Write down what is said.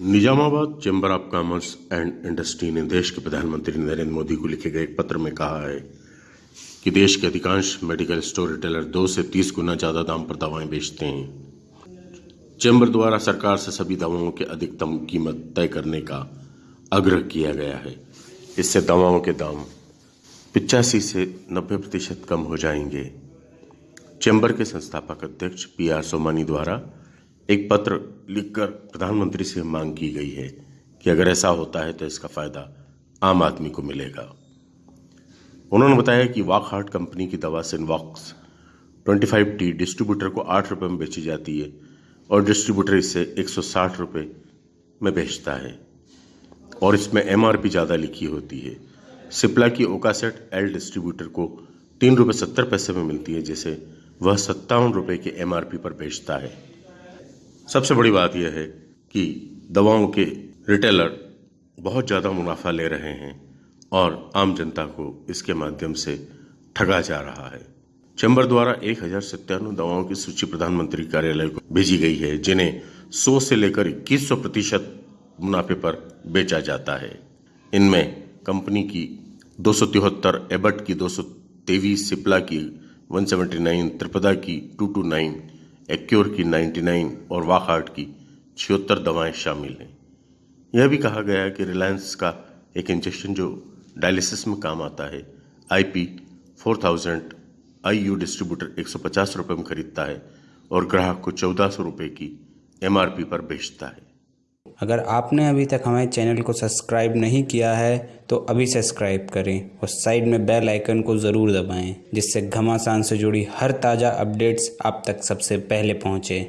Nizamabad chamber of commerce and industry ने देश के प्रधानमंत्री नरेंद्र मोदी को लिखे गए एक पत्र में कहा है कि देश के अधिकांश मेडिकल स्टोर रिटेलर दो से तीस गुना ज़्यादा दाम पर दवाएँ बेचते हैं। चैम्बर द्वारा सरकार से सभी दवाओं के अधिकतम कीमत तय करने का आग्रह किया गया है। इससे दवाओं के दाम पिचासी से नब्बे प्रतिशत कम हो जाएँगे। चैम्बर के संस्थापक अध्यक्ष पी आर सोमानी द्वारा एक पत्र लिखकर प्रधानमंत्री से मांग की गई है कि अगर ऐसा होता है तो इसका फ़ायदा आम आदमी को मिलेगा। उन्होंने बताया कि वॉक हार्ट कंपनी की दवा सिनवॉक्स 25 टी डिस्ट्रीब्यूटर को आठ रुपये में बेची जाती है और डिस्ट्रीब्यूटर इसे 160 रुपये में बेचता है और इसमें एमआरपी ज़्यादा लिखी होती है। सिप्ला की ओकासेट एल डिस्ट्रीब्यूटर को तीन रुपये सत्तर पैसे में मिलती है, जिसे वह सत्तावन रुपये के एमआरपी पर बेचता है। सबसे बड़ी बात यह है कि दवाओं के रिटेलर बहुत ज़्यादा मुनाफा ले रहे हैं और आम जनता को इसके माध्यम से ठगा जा रहा है। चैम्बर द्वारा एक हज़ार सत्तानवे दवाओं की सूची प्रधानमंत्री कार्यालय को भेजी गई है, जिन्हें 100 से लेकर इक्कीस सौ प्रतिशत मुनाफे पर बेचा जाता है। इनमें कंपनी की दो सौ तिहत्तर, एबट की दो सौ तेईस, सिप्ला की 179 त्रिपदा की 229 एक्योर की 99 और वाकहार्ट की छिहत्तर दवाएँ शामिल हैं। यह भी कहा गया है कि रिलायंस का एक इंजेक्शन जो डायलिसिस में काम आता है, आईपी 4000 आईयू डिस्ट्रीब्यूटर 150 रुपए में खरीदता है और ग्राहक को चौदह सौ रुपये की एमआरपी पर बेचता है। अगर आपने अभी तक हमारे चैनल को सब्सक्राइब नहीं किया है तो अभी सब्सक्राइब करें और साइड में बेल आइकन को ज़रूर दबाएँ, जिससे घमासान से जुड़ी हर ताज़ा अपडेट्स आप तक सबसे पहले पहुँचे।